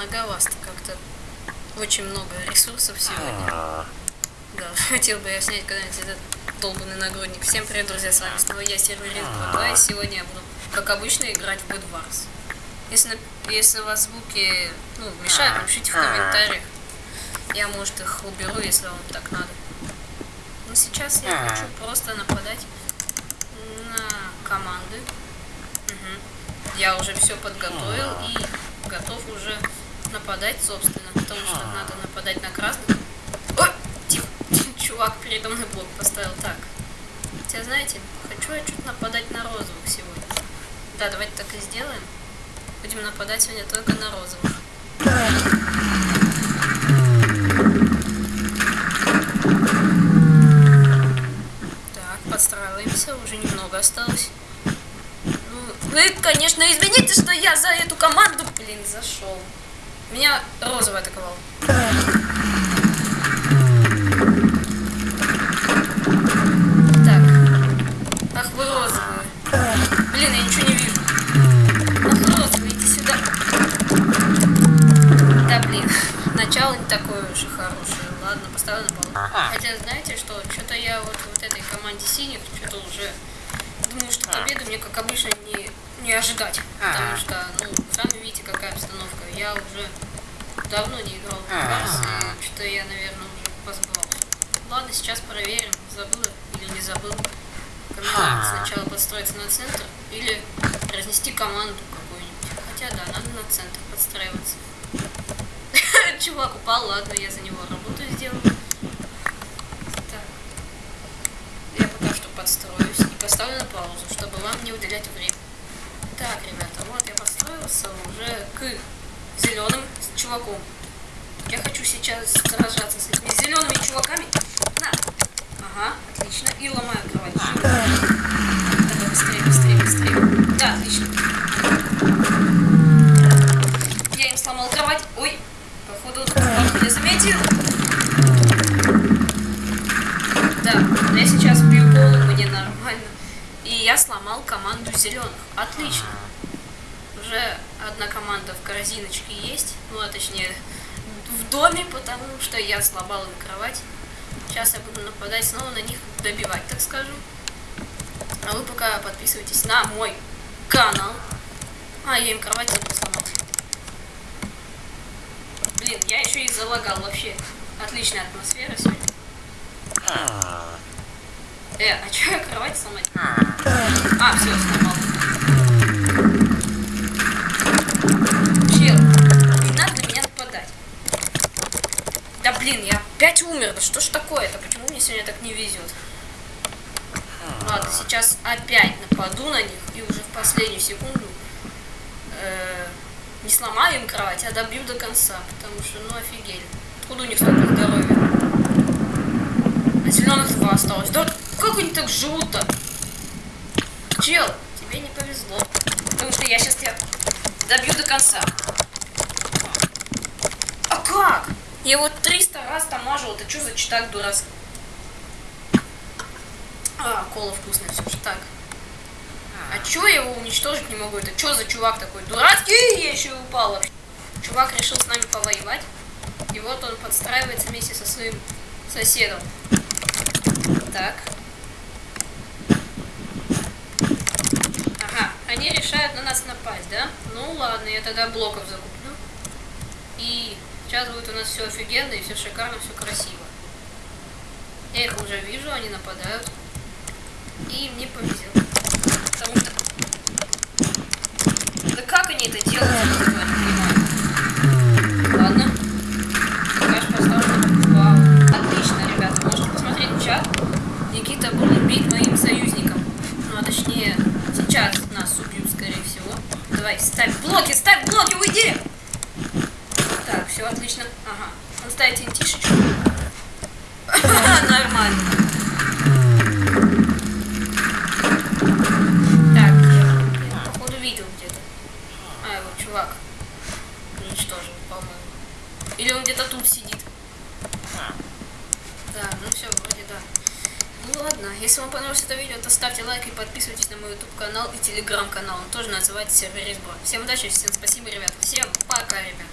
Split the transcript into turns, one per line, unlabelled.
многовато как-то. Очень много ресурсов сегодня. Да, хотел бы я снять когда-нибудь этот долбанный нагрудник. Всем привет, друзья, с вами снова я, серверист 2 и сегодня я буду, как обычно, играть в Bed Wars. Если, если у вас звуки ну, мешают, напишите в комментариях. Я, может, их уберу, если вам так надо. Но сейчас я хочу просто нападать на команды. Мгм. Я уже все подготовил и готов уже нападать, собственно, потому что надо нападать на красных. Тихо, чувак передо мной блок поставил. Так, хотя, знаете, хочу я чуть нападать на розовых сегодня. Да, давайте так и сделаем. Будем нападать сегодня только на розовых. Так, подстраиваемся, уже немного осталось. Ну, вы, конечно, извините, что я за эту команду, блин, зашел. Меня розовый атаковал. Так. Ах вы розовые. Блин, я ничего не вижу. Ах, розовые, иди сюда. Да, блин. Начало не такое уж и хорошее. Ладно, поставлю на пол. Хотя, знаете что, что-то я вот вот этой команде синих, что-то уже думаю, что победу мне, как обычно, не, не ожидать. Потому что, ну, сами видите, какая обстановка. Я уже давно не играл в Барс, и что-то я, наверное, уже позабывался. Ладно, сейчас проверим, забыла или не забыл. Надо сначала подстроиться на центр или разнести команду какую-нибудь. Хотя да, надо на центр подстраиваться. Чувак упал, ладно, я за него работу сделал. Так. Я пока что подстроюсь и поставлю на паузу, чтобы вам не уделять время. Так, ребята, вот я подстроился уже к зеленым чуваком. Я хочу сейчас сражаться с этими зелеными чуваками. На! Ага, отлично. И ломаю кровать. Давай быстрее, быстрее, быстрее. Да, отлично. Я им сломал кровать. Ой, походу, он меня заметил. Да, я сейчас бью голову ненормально. И я сломал команду зеленых. Отлично. Уже одна команда в корзиночке есть. Ну, а точнее, в доме, потому что я сломал им кровать. Сейчас я буду нападать снова на них, добивать, так скажем. А вы пока подписывайтесь на мой канал. А, я им кровать только сломал. Блин, я еще и залагал вообще. Отличная атмосфера сегодня. Э, а что я кровать сломать? А, все, сломал. Чел, не надо на меня нападать. Да блин, я опять умер. Да что ж такое-то? Почему мне сегодня так не везет? Ладно, сейчас опять нападу на них и уже в последнюю секунду э, не сломаю им кровать, а добью до конца. Потому что, ну офигели. Откуда у них столько здоровья? А зеленых два осталось. Да как они так живут-то? Чел, тебе не повезло. Потому что я сейчас тебя добью до конца. А как? Я вот 300 раз тамажил. Это что за читак дурацкий? А, кола вкусная все же. Так. А чё я его уничтожить не могу? Это что за чувак такой дурацкий? Я еще и упал вообще. Чувак решил с нами повоевать. И вот он подстраивается вместе со своим соседом. Так. Ага, они решают на нас напасть, да? Ну ладно, я тогда блоков закуплю. И сейчас будет у нас все офигенно и все шикарно, все красиво. Я их уже вижу, они нападают. И мне повезет. Потому что... Да как они это делают, я не понимаю. Ладно. Я ж поставлю. Вау. Отлично, ребята. Можете посмотреть в чат. Никита будет бить моим союзникам. Ну, а точнее, сейчас нас убьют, скорее всего. Давай, ставь блоки, ставь блоки, уйди! Так, все отлично. Ага. Он ставит интишечку. Нормально. Так, я походу видел где-то. А, вот чувак. Уничтожил, по-моему. Или он где-то тут сидит. Да, ну все, вроде да. Ну ладно, если вам понравилось это видео, то ставьте лайк и подписывайтесь на мой YouTube канал и телеграм канал. Он тоже называется Сервер Всем удачи, всем спасибо, ребят. Всем пока, ребят.